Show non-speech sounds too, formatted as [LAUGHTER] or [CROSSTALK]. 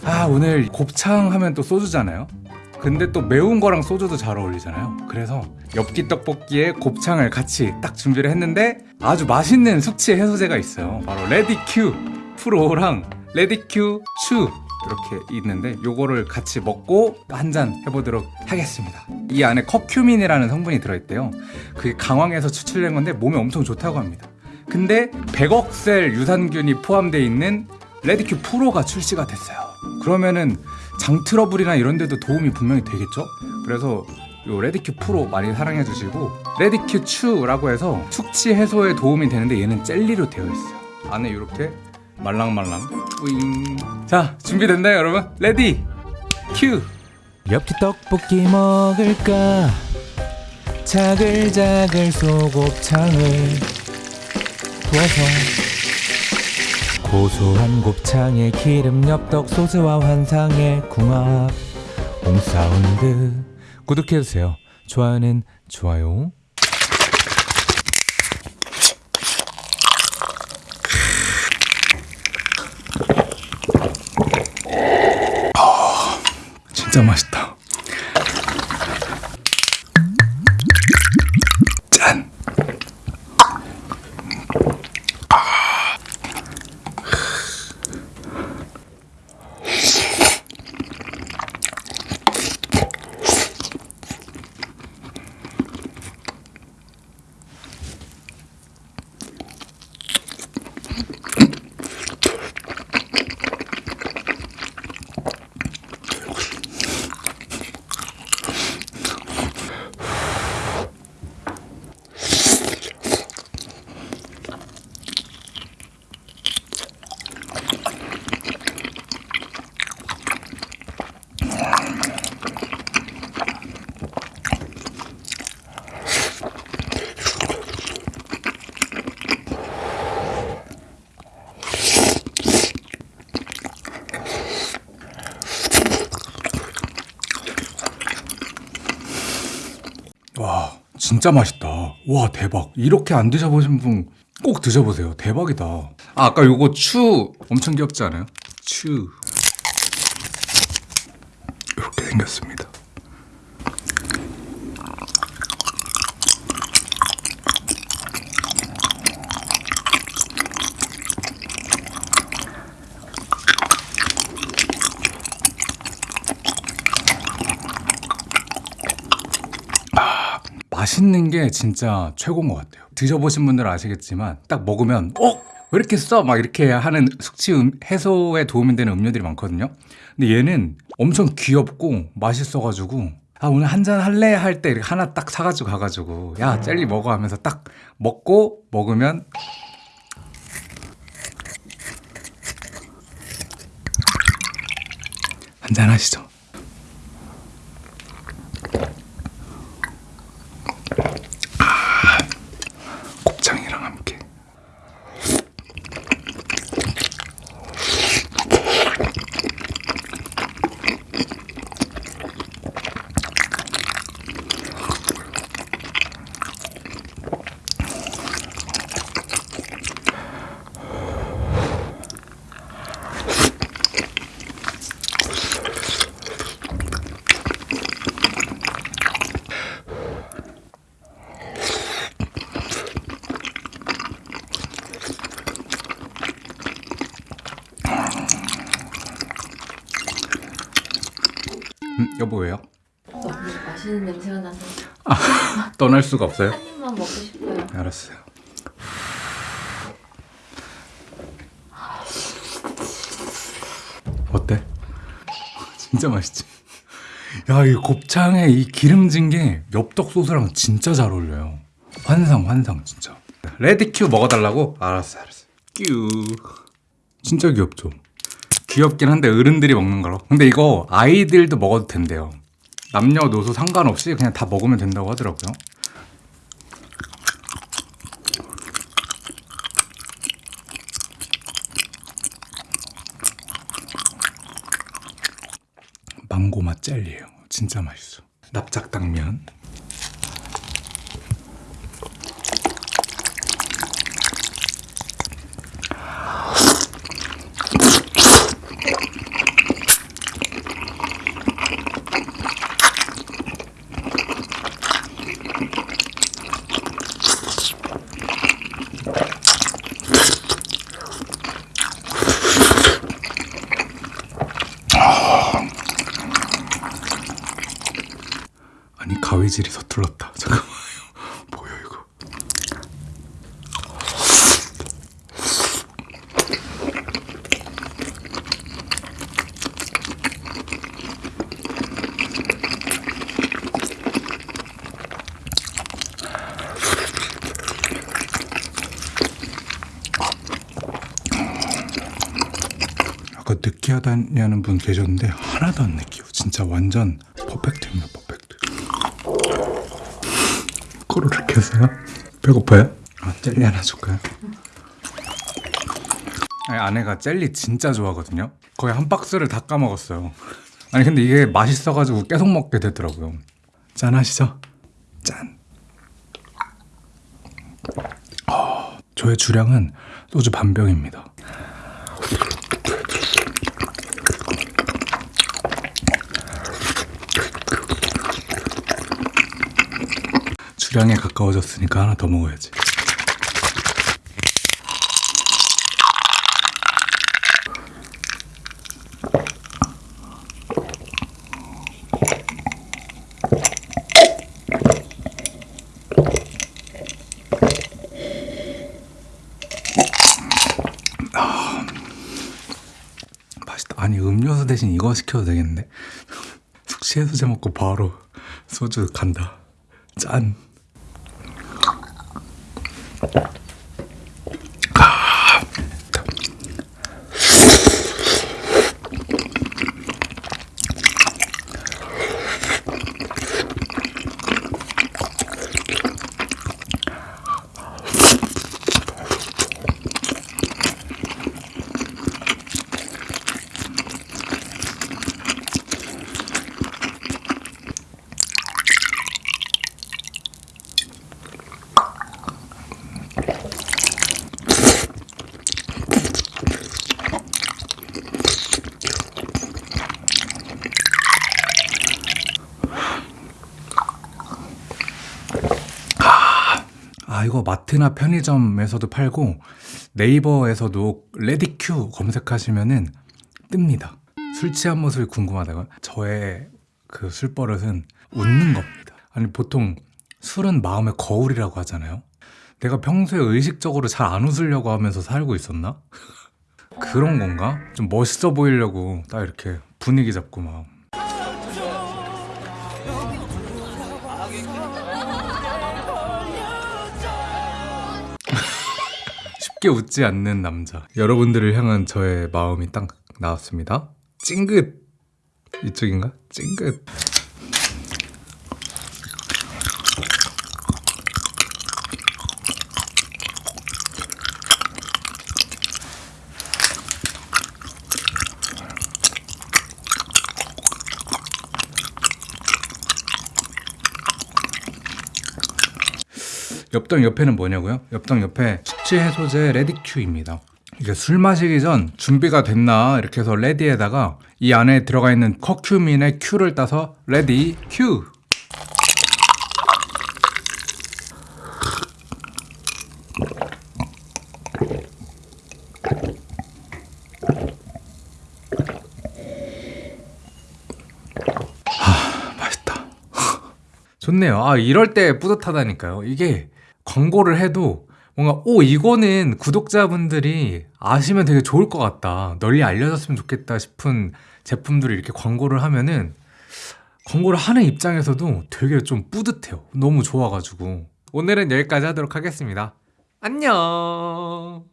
아 오늘 곱창 하면 또 소주잖아요? 근데 또 매운 거랑 소주도 잘 어울리잖아요. 그래서 엽기 떡볶이에 곱창을 같이 딱 준비를 했는데 아주 맛있는 숙취 해소제가 있어요. 바로 레디큐 프로랑 레디큐 츄 이렇게 있는데 요거를 같이 먹고 한 잔 해보도록 하겠습니다. 이 안에 커큐민이라는 성분이 들어있대요. 그게 강황에서 추출된 건데 몸에 엄청 좋다고 합니다. 근데 100억 셀 유산균이 포함되어 있는 레디큐 프로가 출시가 됐어요 그러면은 장 트러블이나 이런 데도 도움이 분명히 되겠죠? 그래서 요 레디큐 프로 많이 사랑해 주시고 레디큐 츄라고 해서 숙취 해소에 도움이 되는데 얘는 젤리로 되어 있어요. 안에 이렇게 말랑말랑. 뿌잉. 자 준비됐나요 여러분? ready 큐. 엽기 떡볶이 먹을까? 자글자글 소곱창을 구워서 고소한 곱창에 기름 엽떡 소스와 환상의 궁합. 옹사운드. 구독해주세요. 좋아요는 좋아요. 진짜 맛있다 짠 와 진짜 맛있다. 와 대박. 이렇게 안 드셔보신 분 꼭 드셔보세요. 대박이다. 아, 아까 요거 추 엄청 귀엽지 않아요? 추. 이렇게 생겼습니다 맛있는 게 진짜 최고인 것 같아요. 드셔보신 분들은 아시겠지만 딱 먹으면 어? 왜 이렇게 써? 막 이렇게 하는 숙취 음- 해소에 도움이 되는 음료들이 많거든요. 근데 얘는 엄청 귀엽고 맛있어가지고 아 오늘 한 잔 할래 할때 이렇게 하나 딱 사가지고 가가지고 야 젤리 먹어 하면서 딱 먹고 먹으면 한잔 하시죠. 여보 왜요? 너무 맛있는 냄새가 나서 [LAUGHS] 떠날 수가 없어요? 한 입만 먹고 싶어요. 알았어요. 어때? [LAUGHS] 진짜 맛있지? 야, 이 곱창에 이 기름진 게 엽떡 소스랑 진짜 잘 어울려요. 환상, 환상, 진짜. 레디 큐 먹어달라고? 알았어, 알았어. 큐. 진짜 귀엽죠? 귀엽긴 한데 어른들이 먹는 거로. 근데 이거 아이들도 먹어도 된대요. 남녀노소 상관없이 그냥 다 먹으면 된다고 하더라고요. 망고 맛 젤리예요. 진짜 맛있어. 납작당면. 아니 가위질이 서툴렀다. 잠깐만요. [LAUGHS] 뭐야 이거? 아까 느끼하다냐는 분 계셨는데 하나도 안 느끼요. 진짜 완전 퍼펙트입니다. 코로를 켜세요? 배고파요? 아, 젤리 하나 줄까요? 아니, 아내가 젤리 진짜 좋아하거든요. 거의 한 박스를 다 까먹었어요. 아니 근데 이게 맛있어가지고 계속 먹게 되더라고요. 짠 하시죠? 짠. 어, 저의 주량은 소주 반 병입니다. 주량에 가까워졌으니까 하나 더 먹어야지. 아, 맛있다. 아니 음료수 대신 이거 시켜도 되겠는데? [LAUGHS] 숙취 해소제 먹고 바로 소주 간다. 짠. that. 아 이거 마트나 편의점에서도 팔고 네이버에서도 레디큐 검색하시면은 뜹니다. 술 취한 모습이 궁금하다고 저의 그 술 버릇은 웃는 겁니다. 아니 보통 술은 마음의 거울이라고 하잖아요. 내가 평소에 의식적으로 잘 안 웃으려고 하면서 살고 있었나? [LAUGHS] 그런 건가? 좀 멋있어 보이려고 딱 이렇게 분위기 잡고 막 쉽게 웃지 않는 남자. 여러분들을 향한 저의 마음이 딱 나왔습니다. 찡긋 이쪽인가? 찡긋. 엽떡 옆에는 뭐냐고요? 엽떡 옆에 숙취 해소제 레디큐입니다. 이게 술 마시기 전 준비가 됐나 이렇게 해서 ready에다가 이 안에 들어가 있는 커큐민의 Q를 따서 ready Q. 하, 맛있다. [LAUGHS] 좋네요. 아, 이럴 때 뿌듯하다니까요. 이게 광고를 해도 뭔가, 오, 이거는 구독자분들이 아시면 되게 좋을 것 같다. 널리 알려졌으면 좋겠다 싶은 제품들을 이렇게 광고를 하면은 광고를 하는 입장에서도 되게 좀 뿌듯해요. 너무 좋아가지고. 오늘은 여기까지 하도록 하겠습니다. 안녕!